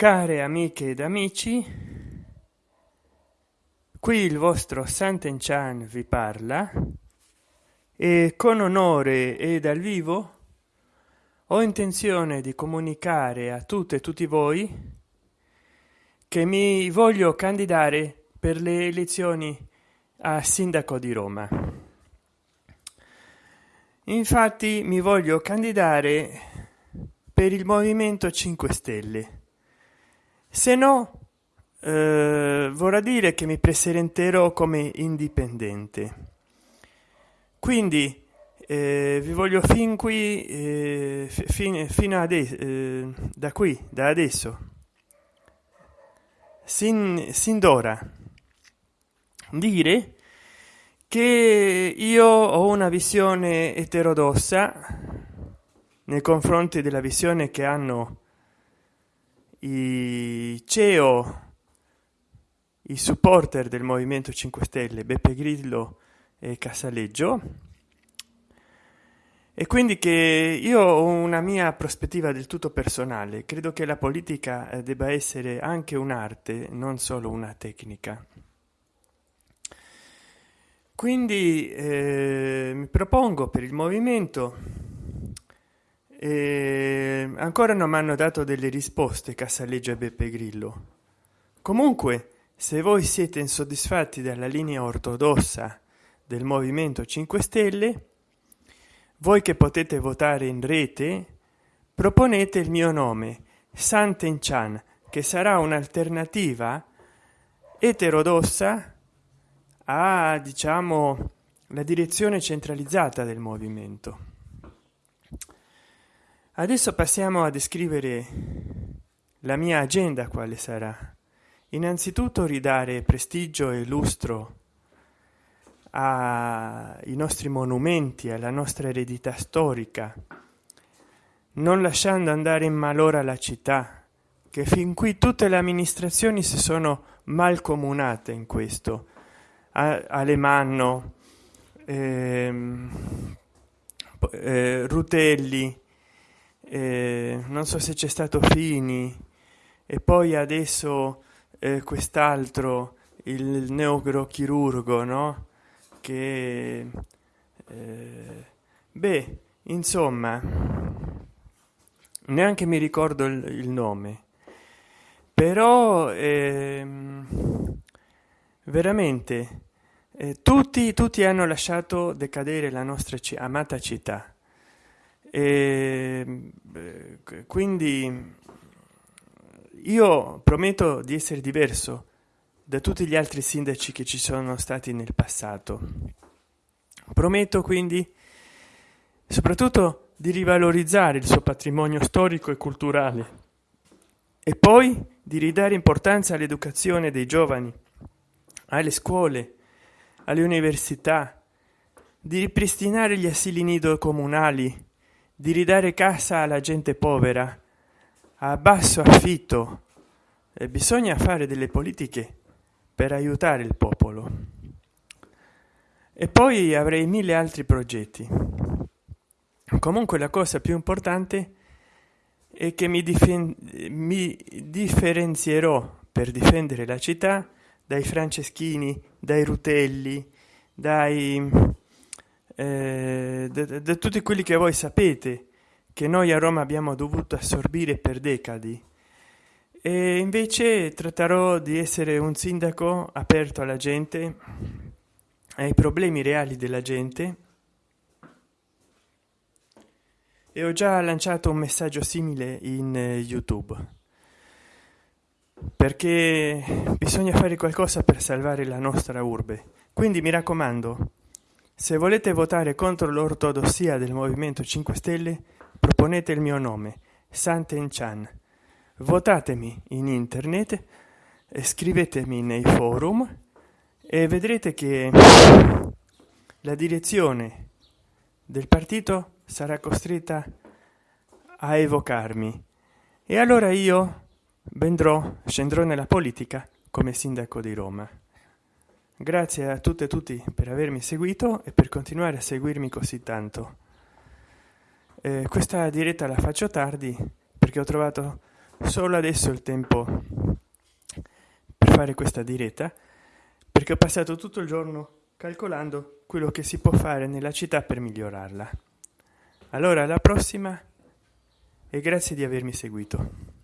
care amiche ed amici qui il vostro Sant'Enchan vi parla e con onore e dal vivo ho intenzione di comunicare a tutte e tutti voi che mi voglio candidare per le elezioni a sindaco di Roma. Infatti mi voglio candidare per il Movimento 5 Stelle se no eh, vorrà dire che mi presenterò come indipendente. Quindi eh, vi voglio fin qui eh, fin, fino ad eh, da qui da adesso. Sin, sin d'ora. Dire che io ho una visione eterodossa nei confronti della visione che hanno i ceo i supporter del movimento 5 stelle beppe grillo e casaleggio e quindi che io ho una mia prospettiva del tutto personale. Credo che la politica eh, debba essere anche un'arte non solo una tecnica. Quindi eh, mi propongo per il movimento e ancora non mi hanno dato delle risposte cassaleggia beppe grillo. Comunque se voi siete insoddisfatti della linea ortodossa del movimento 5 stelle voi che potete votare in rete proponete il mio nome Sant'Enchan che sarà un'alternativa eterodossa a diciamo la direzione centralizzata del movimento adesso passiamo a descrivere la mia agenda quale sarà. Innanzitutto ridare prestigio e lustro ai nostri monumenti alla nostra eredità storica non lasciando andare in malora la città che fin qui tutte le amministrazioni si sono malcomunate in questo. Alemanno ehm, eh, rutelli eh, non so se c'è stato fini. E poi adesso eh, quest'altro il neurochirurgo no? Che eh, beh insomma neanche mi ricordo il, il nome. Però ehm, veramente eh, tutti tutti hanno lasciato decadere la nostra amata città. E quindi io prometto di essere diverso da tutti gli altri sindaci che ci sono stati nel passato. Prometto quindi soprattutto di rivalorizzare il suo patrimonio storico e culturale e poi di ridare importanza all'educazione dei giovani alle scuole alle università di ripristinare gli asili nido comunali di ridare casa alla gente povera. A basso affitto. E bisogna fare delle politiche per aiutare il popolo. E poi avrei mille altri progetti. Comunque la cosa più importante è che mi, mi differenzierò per difendere la città dai franceschini dai rutelli dai eh, da, tutti quelli che voi sapete che noi a Roma abbiamo dovuto assorbire per decadi. E invece tratterò di essere un sindaco aperto alla gente ai problemi reali della gente. E ho già lanciato un messaggio simile in eh, youtube. Perché bisogna fare qualcosa per salvare la nostra urbe. Quindi mi raccomando se volete votare contro l'ortodossia del movimento 5 stelle proponete il mio nome Sant'Enchan votatemi in internet scrivetemi nei forum e vedrete che la direzione del partito sarà costretta a evocarmi. E allora io vendrò scendrò nella politica come sindaco di roma grazie a tutte e tutti per avermi seguito e per continuare a seguirmi così tanto. Eh, questa diretta la faccio tardi perché ho trovato solo adesso il tempo per fare questa diretta perché ho passato tutto il giorno calcolando quello che si può fare nella città per migliorarla. Allora alla prossima e grazie di avermi seguito